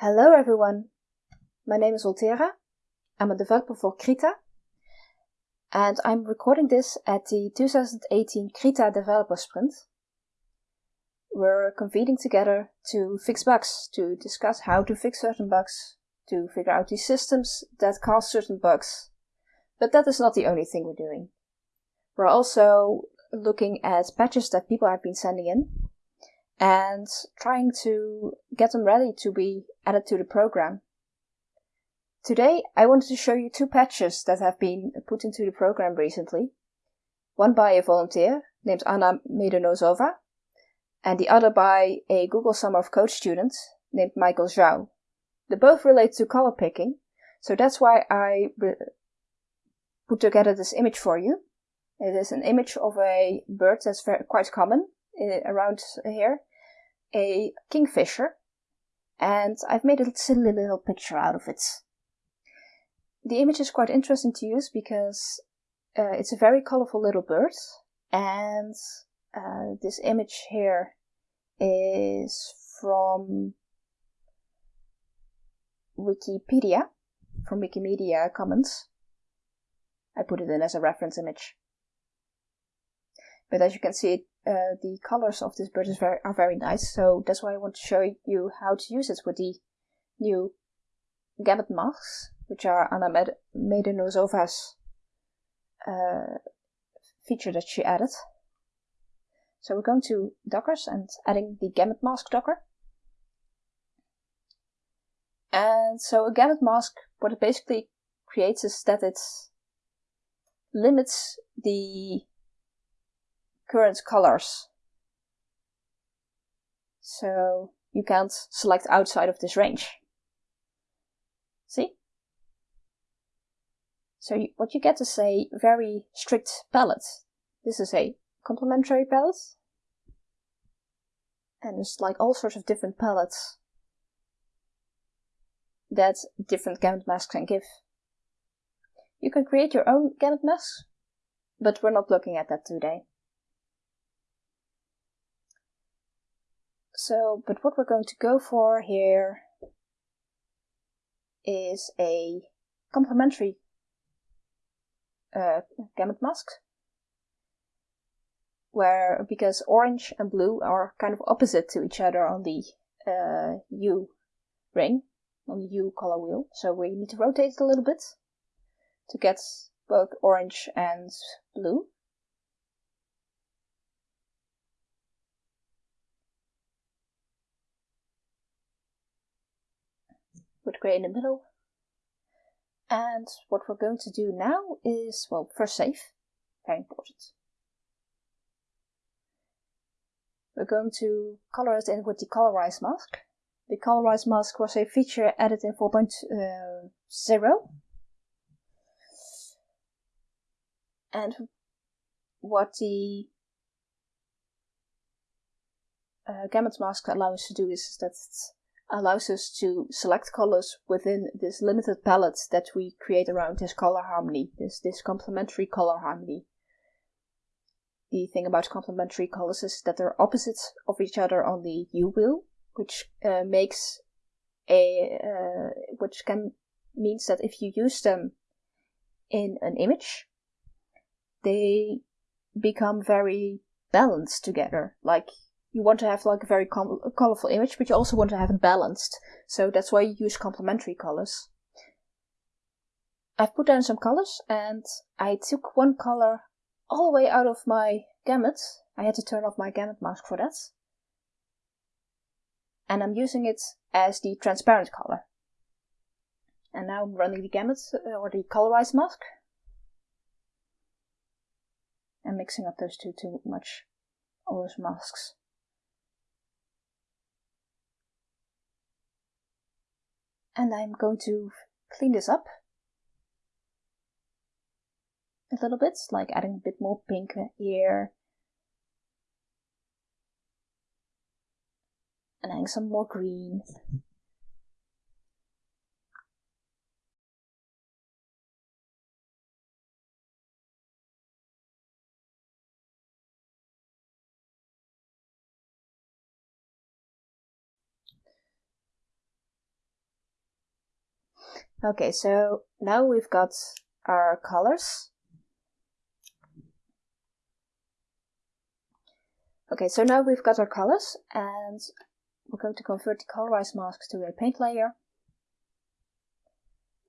Hello everyone, my name is Wolthera. I'm a developer for Krita and I'm recording this at the 2018 Krita Developer Sprint. We're convening together to fix bugs, to discuss how to fix certain bugs, to figure out the systems that cause certain bugs. But that is not the only thing we're doing. We're also looking at patches that people have been sending in and trying to get them ready to be added to the program. Today I wanted to show you two patches that have been put into the program recently. One by a volunteer named Anna Medonosova and the other by a Google Summer of Code student named Michael Zhou. They both relate to color picking, so that's why I put together this image for you. It is an image of a bird that's very, quite common uh, around here, a kingfisher, and I've made a silly little picture out of it. The image is quite interesting to use because uh, it's a very colorful little bird, and uh, this image here is from Wikipedia, from Wikimedia Commons. I put it in as a reference image. But as you can see, uh, the colors of this bird very, are very nice, so that's why I want to show you how to use it with the new gamut masks, which are Anna Med- Medonosova's uh, feature that she added. So we're going to Dockers and adding the gamut mask Docker. And so a gamut mask, what it basically creates is that it limits the current colors. So you can't select outside of this range. See? So you, what you get is a very strict palette. This is a complementary palette. And there's like all sorts of different palettes that different gamut masks can give. You can create your own gamut masks, but we're not looking at that today. So, but what we're going to go for here is a complementary uh, gamut mask. Where, because orange and blue are kind of opposite to each other on the uh, hue ring, on the hue color wheel. So we need to rotate it a little bit to get both orange and blue. With grey in the middle. And what we're going to do now is, well, first save, very important. We're going to color it in with the colorize mask. The colorize mask was a feature added in 4.0. And what the uh, gamut mask allows us to do is that allows us to select colors within this limited palette that we create around this color harmony, this, this complementary color harmony. The thing about complementary colors is that they're opposites of each other on the hue wheel, which uh, makes a, uh, which can, means that if you use them in an image, they become very balanced together. Like you want to have like a very colorful image, but you also want to have it balanced. So that's why you use complementary colors. I've put down some colors and I took one color all the way out of my gamut. I had to turn off my gamut mask for that. And I'm using it as the transparent color. And now I'm running the gamut uh, or the colorized mask. And mixing up those two too much. All those masks. And I'm going to clean this up a little bit, like adding a bit more pink here. And adding some more green. Okay, so now we've got our colors. Okay, so now we've got our colors and we're going to convert the colorize masks to a paint layer.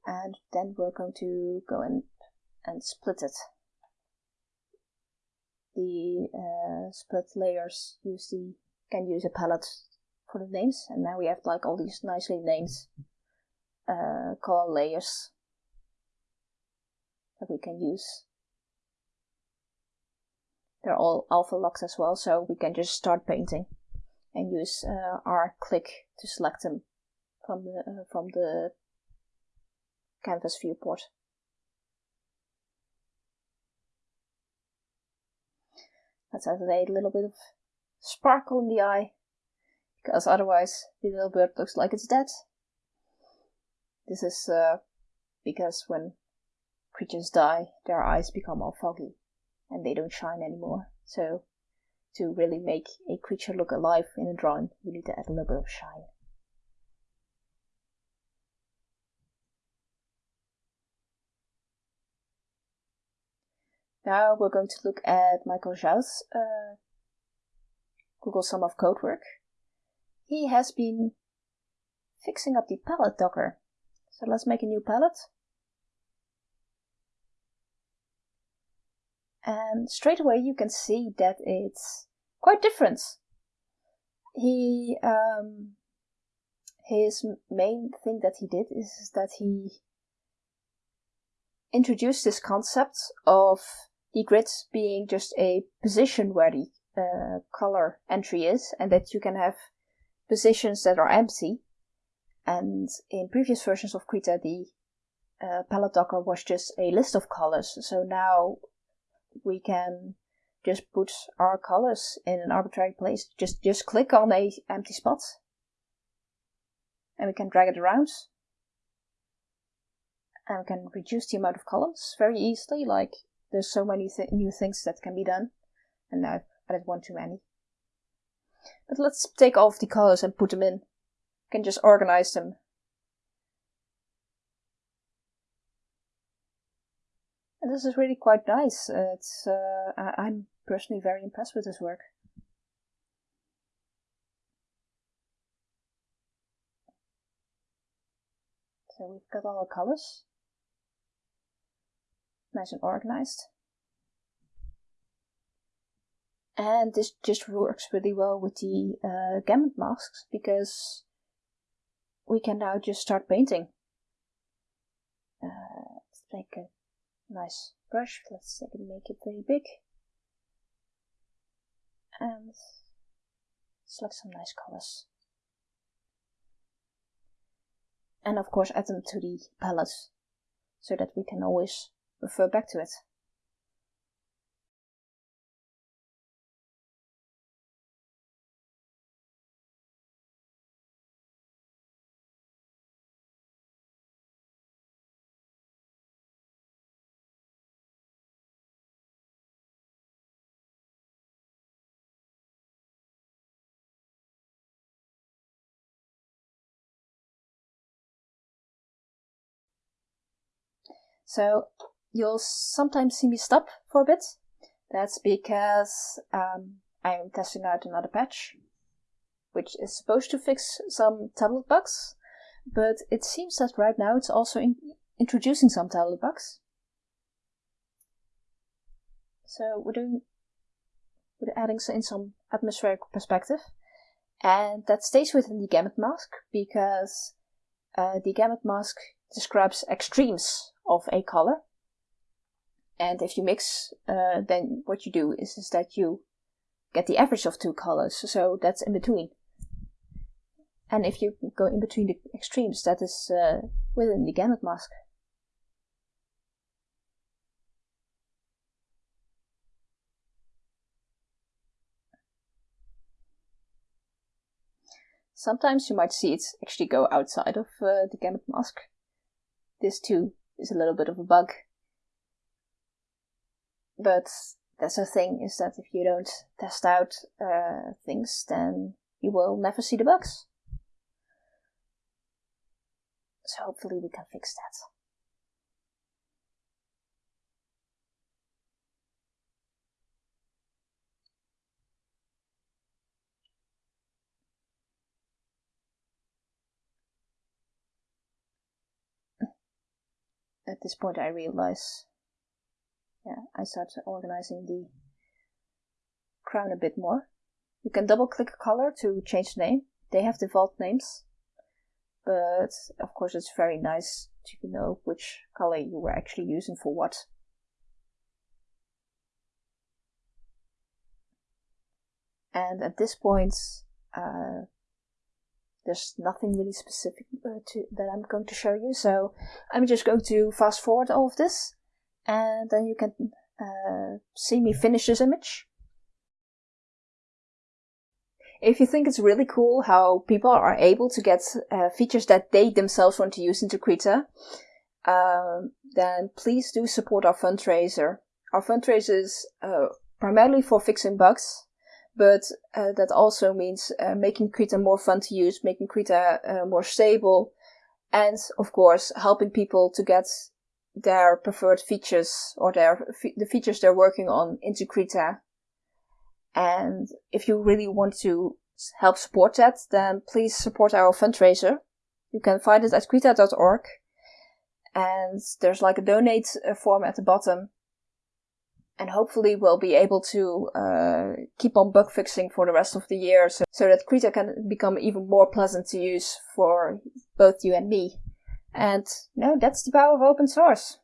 And then we're going to go in and split it. The uh, split layers use the can use a palette for the names, and now we have like all these nicely named uh, color layers that we can use. They're all alpha locked as well, so we can just start painting and use uh, our click to select them from the uh, from the canvas viewport. Let's add a little bit of sparkle in the eye, because otherwise the little bird looks like it's dead. This is uh, because when creatures die, their eyes become all foggy and they don't shine anymore. So, to really make a creature look alive in a drawing, you need to add a little bit of shine. Now we're going to look at Michael Zhou's uh, Google Summer of Code work. He has been fixing up the palette docker. So let's make a new palette. And straight away you can see that it's quite different. He, um, his main thing that he did is that he introduced this concept of the grid being just a position where the uh, color entry is, and that you can have positions that are empty. And in previous versions of Krita, the uh, palette docker was just a list of colors. So now we can just put our colors in an arbitrary place. Just just click on a empty spot, and we can drag it around. And we can reduce the amount of colors very easily. Like there's so many th- new things that can be done, and I've added one too many. But let's take all of the colors and put them in. Can just organize them. And this is really quite nice. It's uh, I'm personally very impressed with this work. So we've got all the colors nice and organized. And this just works really well with the uh, gamut masks because we can now just start painting. Uh, let's take a nice brush. Let's make it very big. And select some nice colors. And of course add them to the palette so that we can always refer back to it. So you'll sometimes see me stop for a bit. That's because um, I'm testing out another patch, which is supposed to fix some tablet bugs, but it seems that right now it's also in introducing some tablet bugs. So we're doing we're adding in some atmospheric perspective, and that stays within the gamut mask because uh, the gamut mask describes extremes of a color and if you mix, uh, then what you do is, is that you get the average of two colors. So that's in between. And if you go in between the extremes, that is uh, within the gamut mask. Sometimes you might see it actually go outside of uh, the gamut mask. This too is a little bit of a bug but that's the thing is that if you don't test out uh, things, then you will never see the bugs. So hopefully we can fix that. At this point I realize, yeah, I start organizing the crown a bit more. You can double click a color to change the name. They have default names, but of course it's very nice to know which color you were actually using for what. And at this point, uh, there's nothing really specific uh, to, that I'm going to show you, so I'm just going to fast forward all of this, and then you can uh, see me finish this image. If you think it's really cool how people are able to get uh, features that they themselves want to use into Krita, um, then please do support our fundraiser. Our fundraiser is uh, primarily for fixing bugs, but uh, that also means uh, making Krita more fun to use, making Krita uh, more stable, and of course helping people to get their preferred features or their the features they're working on into Krita and if you really want to help support that, then please support our fundraiser. You can find it at krita.org. And there's like a donate uh, form at the bottom. And hopefully we'll be able to uh, keep on bug fixing for the rest of the year so, so that Krita can become even more pleasant to use for both you and me. And no, that's the power of open source.